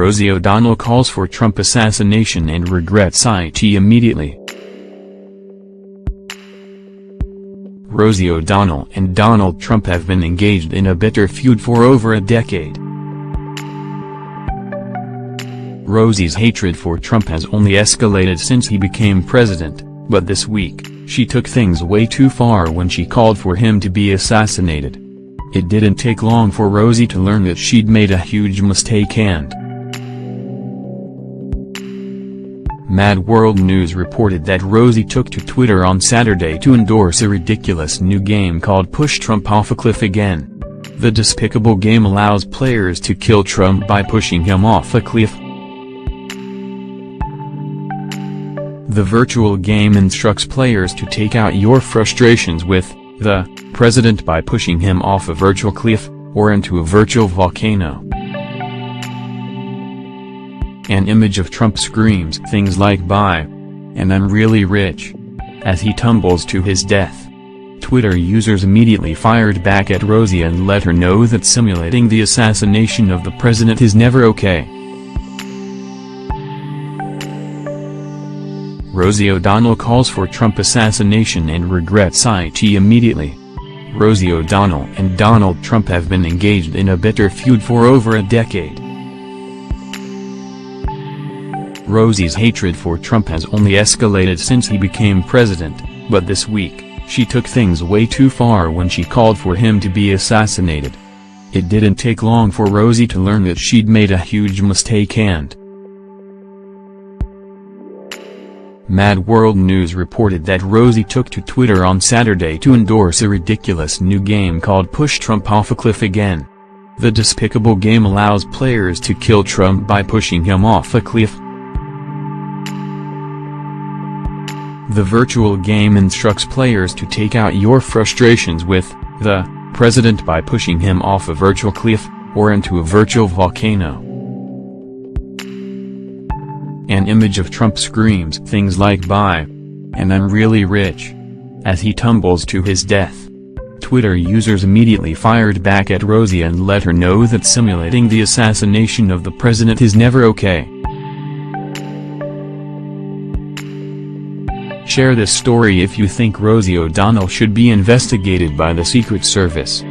Rosie O'Donnell calls for Trump assassination and regrets it immediately. Rosie O'Donnell and Donald Trump have been engaged in a bitter feud for over a decade. Rosie's hatred for Trump has only escalated since he became president, but this week, she took things way too far when she called for him to be assassinated. It didn't take long for Rosie to learn that she'd made a huge mistake and Mad World News reported that Rosie took to Twitter on Saturday to endorse a ridiculous new game called Push Trump Off a Cliff Again. The despicable game allows players to kill Trump by pushing him off a cliff. The virtual game instructs players to take out your frustrations with the president by pushing him off a virtual cliff, or into a virtual volcano. An image of Trump screams things like bye. And I'm really rich. As he tumbles to his death. Twitter users immediately fired back at Rosie and let her know that simulating the assassination of the president is never okay. Rosie O'Donnell calls for Trump assassination and regrets it immediately. Rosie O'Donnell and Donald Trump have been engaged in a bitter feud for over a decade. Rosie's hatred for Trump has only escalated since he became president, but this week, she took things way too far when she called for him to be assassinated. It didn't take long for Rosie to learn that she'd made a huge mistake and Mad World News reported that Rosie took to Twitter on Saturday to endorse a ridiculous new game called Push Trump Off a Cliff Again. The despicable game allows players to kill Trump by pushing him off a cliff. The virtual game instructs players to take out your frustrations with the president by pushing him off a virtual cliff, or into a virtual volcano. An image of Trump screams things like bye. And I'm really rich. As he tumbles to his death. Twitter users immediately fired back at Rosie and let her know that simulating the assassination of the president is never okay. Share this story if you think Rosie O'Donnell should be investigated by the Secret Service.